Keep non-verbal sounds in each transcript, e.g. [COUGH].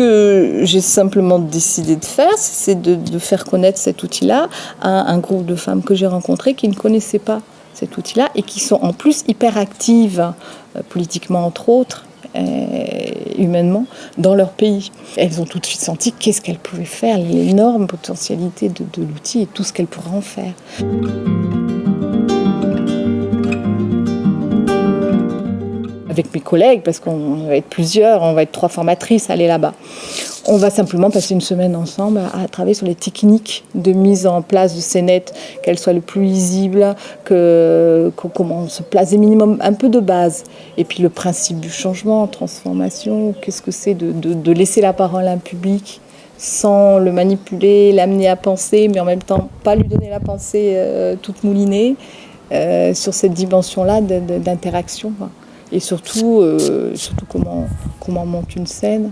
que j'ai simplement décidé de faire, c'est de, faire connaître cet outil-là à un groupe de femmes que j'ai rencontrées qui ne connaissaient pas cet outil-là et qui sont en plus hyper actives, euh, politiquement entre autres, humainement, dans leur pays. Elles ont tout de suite senti qu'est-ce qu'elles pouvaient faire, l'énorme potentialité de l'outil et tout ce qu'elles pourraient en faire. Avec mes collègues, parce qu'on va être plusieurs, on va être trois formatrices, aller là-bas. On va simplement passer une semaine ensemble à, travailler sur les techniques de mise en place de ces nets, qu'elles soient le plus lisibles, que, comment on se place des minimums, un peu de base. Et puis le principe du changement, transformation, qu'est-ce que c'est de, laisser la parole à un public sans le manipuler, l'amener à penser, mais en même temps pas lui donner la pensée euh, toute moulinée, euh, sur cette dimension-là d'interaction et surtout, euh, surtout comment, comment on monte une scène.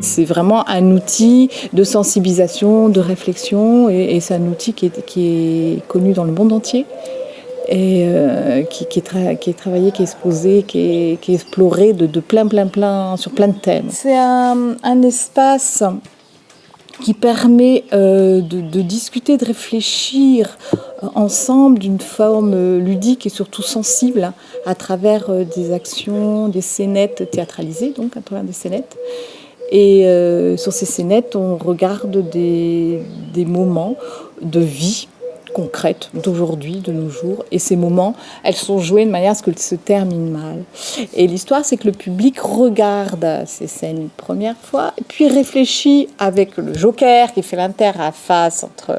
C'est vraiment un outil de sensibilisation, de réflexion, et, c'est un outil qui est, qui est, connu dans le monde entier, et euh, qui, est qui, est travaillé, qui est exposé, qui est, qui est exploré de, plein, plein, plein, sur plein de thèmes. C'est un, un espace qui permet euh, de, discuter, de réfléchir euh, ensemble d'une forme euh, ludique et surtout sensible à travers des actions, des scénettes théâtralisées, donc à travers des scénettes. Et sur ces scénettes, on regarde des, des moments de vie concrètes d'aujourd'hui, de nos jours. Et ces moments, elles sont jouées de manière à ce qu'elles se terminent mal. Et l'histoire, c'est que le public regarde ces scènes une première fois, puis réfléchit avec le joker qui fait l'interface entre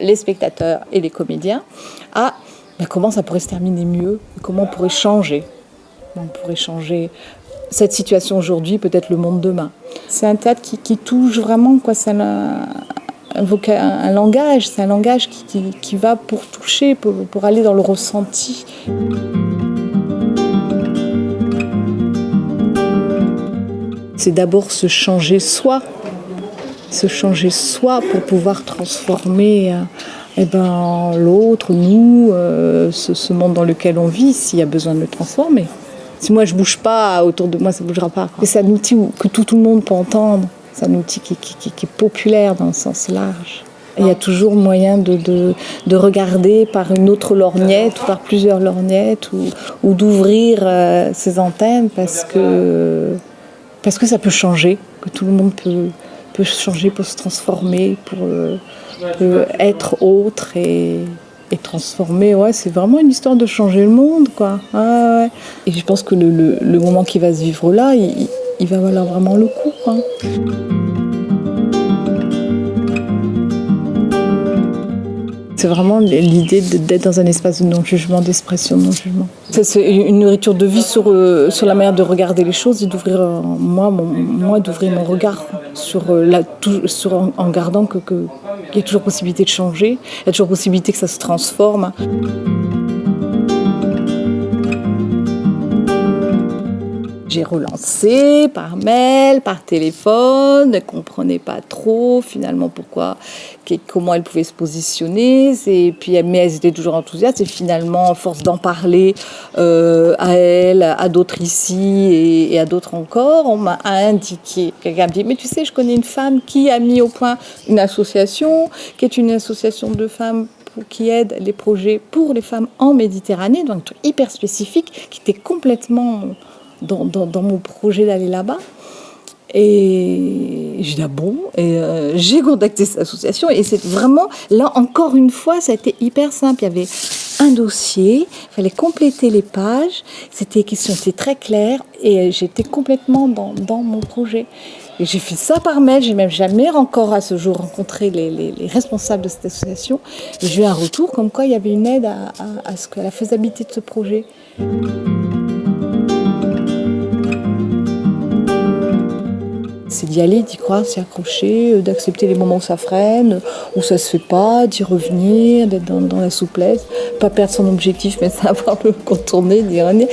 les spectateurs et les comédiens à comment ça pourrait se terminer mieux, comment on pourrait changer? On pourrait changer cette situation aujourd'hui, peut-être le monde demain? C'est un théâtre qui, qui touche vraiment, quoi, ça un, langage, c'est un langage qui, va pour toucher, pour, aller dans le ressenti. C'est d'abord se changer soi, se changer soi pour pouvoir transformer euh, eh ben, l'autre, nous, euh, ce, monde dans lequel on vit, s'il y a besoin de le transformer. Si moi je bouge pas autour de moi, ça bougera pas. C'est un outil que tout le monde peut entendre. C'est un outil qui, est populaire dans le sens large. il y a toujours moyen de, de, regarder par une autre lorgnette ou par plusieurs lorgnettes ou, d'ouvrir euh, ses antennes parce que, parce que ça peut changer, que tout le monde peut, peut changer, pour se transformer, pour, euh, être autre et, et transformer. Ouais, c'est vraiment une histoire de changer le monde. Quoi. Et je pense que le, le, moment qui va se vivre là, il, il va valoir vraiment le coup. C'est vraiment l'idée d'être dans un espace de non-jugement, d'expression de non-jugement. C'est une nourriture de vie sur, euh, sur la manière de regarder les choses et d'ouvrir, euh, moi, moi d'ouvrir mon regard sur euh, la, sur, en, gardant qu'il que, y a toujours possibilité de changer, il y a toujours possibilité que ça se transforme. J'ai relancé par mail, par téléphone, ne comprenait pas trop finalement pourquoi, comment elle pouvait se positionner. Et puis, mais elles étaient toujours enthousiastes et finalement, force d'en parler euh, à elle, à d'autres ici et, à d'autres encore, on m'a indiqué, quelqu'un me dit, mais tu sais, je connais une femme qui a mis au point une association, qui est une association de femmes qui aide les projets pour les femmes en Méditerranée, donc hyper spécifique, qui était complètement dans, mon projet d'aller là-bas. Et j'ai dit, ah bon, euh, j'ai contacté cette association et c'est vraiment, là encore une fois, ça a été hyper simple. Il y avait un dossier, il fallait compléter les pages, c'était question était très claire et j'étais complètement dans, mon projet. Et j'ai fait ça par mail, j'ai même jamais encore à ce jour rencontré les, les, responsables de cette association. J'ai eu un retour comme quoi il y avait une aide à, ce à la faisabilité de ce projet. C'est d'y aller, d'y croire, s'y accrocher, euh, d'accepter les moments où ça freine, où ça se fait pas, d'y revenir, d'être dans, la souplesse, pas perdre son objectif, mais [LAUGHS] savoir le contourner, d'y revenir.